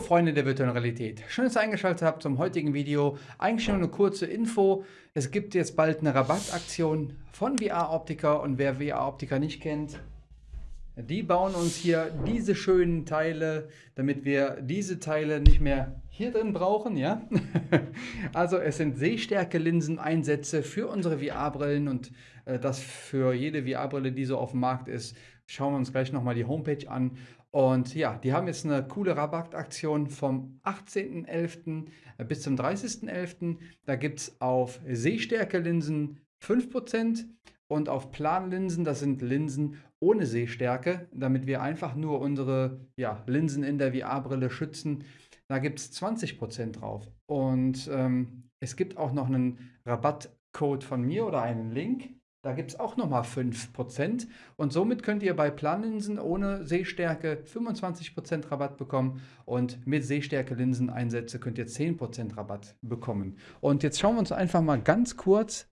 Freunde der virtuellen Realität, schön, dass ihr eingeschaltet habt zum heutigen Video. Eigentlich nur eine kurze Info. Es gibt jetzt bald eine Rabattaktion von VR Optica und wer VR Optica nicht kennt, die bauen uns hier diese schönen Teile, damit wir diese Teile nicht mehr hier drin brauchen. Ja? also es sind Sehstärke-Linsen-Einsätze für unsere VR-Brillen und äh, das für jede VR-Brille, die so auf dem Markt ist. Schauen wir uns gleich nochmal die Homepage an. Und ja, die haben jetzt eine coole Rabattaktion vom 18.11. bis zum 30.11. Da gibt es auf Sehstärke-Linsen 5% und auf Planlinsen, das sind Linsen ohne Sehstärke, damit wir einfach nur unsere ja, Linsen in der VR-Brille schützen. Da gibt es 20% drauf. Und ähm, es gibt auch noch einen Rabattcode von mir oder einen Link. Da gibt es auch nochmal 5%. Und somit könnt ihr bei Planlinsen ohne Sehstärke 25% Rabatt bekommen. Und mit Sehstärke-Linseneinsätze könnt ihr 10% Rabatt bekommen. Und jetzt schauen wir uns einfach mal ganz kurz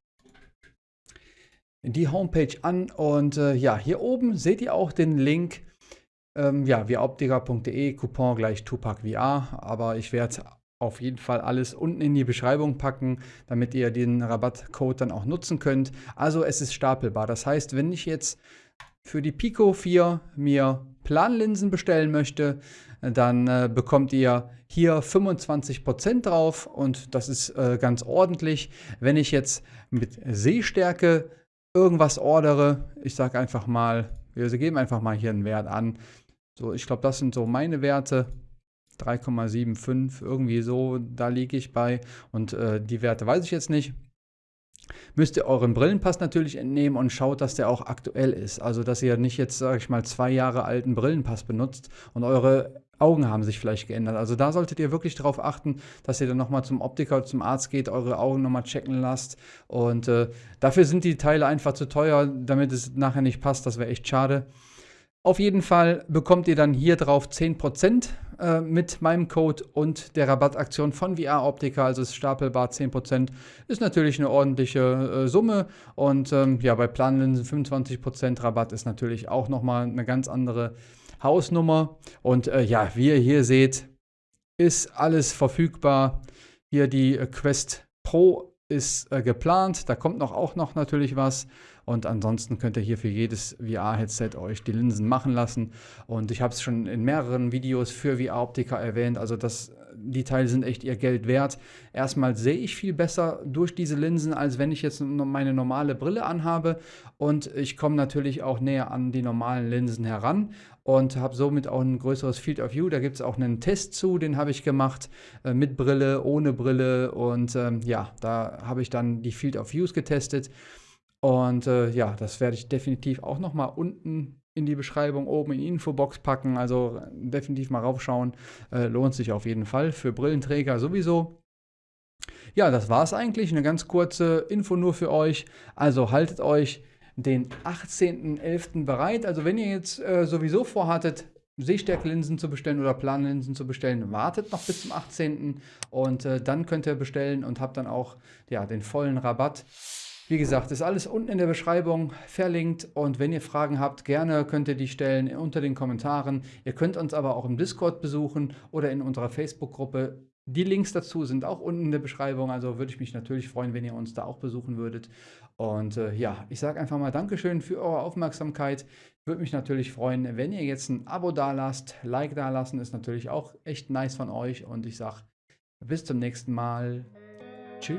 die Homepage an und äh, ja, hier oben seht ihr auch den Link, ähm, ja, viaoptica.de, Coupon gleich Tupac VR, aber ich werde auf jeden Fall alles unten in die Beschreibung packen, damit ihr den Rabattcode dann auch nutzen könnt. Also es ist stapelbar, das heißt, wenn ich jetzt für die Pico 4 mir Planlinsen bestellen möchte, dann äh, bekommt ihr hier 25% drauf und das ist äh, ganz ordentlich. Wenn ich jetzt mit Sehstärke irgendwas ordere, ich sage einfach mal, wir geben einfach mal hier einen Wert an. So, ich glaube, das sind so meine Werte. 3,75, irgendwie so, da liege ich bei. Und äh, die Werte weiß ich jetzt nicht. Müsst ihr euren Brillenpass natürlich entnehmen und schaut, dass der auch aktuell ist. Also, dass ihr nicht jetzt, sage ich mal, zwei Jahre alten Brillenpass benutzt und eure Augen haben sich vielleicht geändert. Also da solltet ihr wirklich darauf achten, dass ihr dann nochmal zum Optiker, zum Arzt geht, eure Augen nochmal checken lasst. Und äh, dafür sind die Teile einfach zu teuer, damit es nachher nicht passt. Das wäre echt schade. Auf jeden Fall bekommt ihr dann hier drauf 10% äh, mit meinem Code und der Rabattaktion von VR Optica, also ist stapelbar 10%, ist natürlich eine ordentliche äh, Summe und ähm, ja, bei Planlinsen 25% Rabatt ist natürlich auch nochmal eine ganz andere Hausnummer. Und äh, ja, wie ihr hier seht, ist alles verfügbar. Hier die äh, Quest Pro ist äh, geplant. Da kommt noch auch noch natürlich was. Und ansonsten könnt ihr hier für jedes VR-Headset euch die Linsen machen lassen. Und ich habe es schon in mehreren Videos für VR-Optiker erwähnt. Also das, die Teile sind echt ihr Geld wert. Erstmal sehe ich viel besser durch diese Linsen, als wenn ich jetzt meine normale Brille anhabe. Und ich komme natürlich auch näher an die normalen Linsen heran und habe somit auch ein größeres Field of View. Da gibt es auch einen Test zu, den habe ich gemacht, äh, mit Brille, ohne Brille. Und ähm, ja, da habe ich dann die Field of Views getestet. Und äh, ja, das werde ich definitiv auch nochmal unten in die Beschreibung oben in die Infobox packen. Also definitiv mal raufschauen. Äh, lohnt sich auf jeden Fall. Für Brillenträger sowieso. Ja, das war es eigentlich. Eine ganz kurze Info nur für euch. Also haltet euch den 18.11. bereit. Also wenn ihr jetzt äh, sowieso vorhattet, Sehstärkelinsen zu bestellen oder Planlinsen zu bestellen, wartet noch bis zum 18. Und äh, dann könnt ihr bestellen und habt dann auch ja, den vollen Rabatt. Wie gesagt, ist alles unten in der Beschreibung verlinkt und wenn ihr Fragen habt, gerne könnt ihr die stellen unter den Kommentaren. Ihr könnt uns aber auch im Discord besuchen oder in unserer Facebook-Gruppe. Die Links dazu sind auch unten in der Beschreibung, also würde ich mich natürlich freuen, wenn ihr uns da auch besuchen würdet. Und äh, ja, ich sage einfach mal Dankeschön für eure Aufmerksamkeit. Würde mich natürlich freuen, wenn ihr jetzt ein Abo da lasst. Like da lassen ist natürlich auch echt nice von euch und ich sage bis zum nächsten Mal. Tschüss.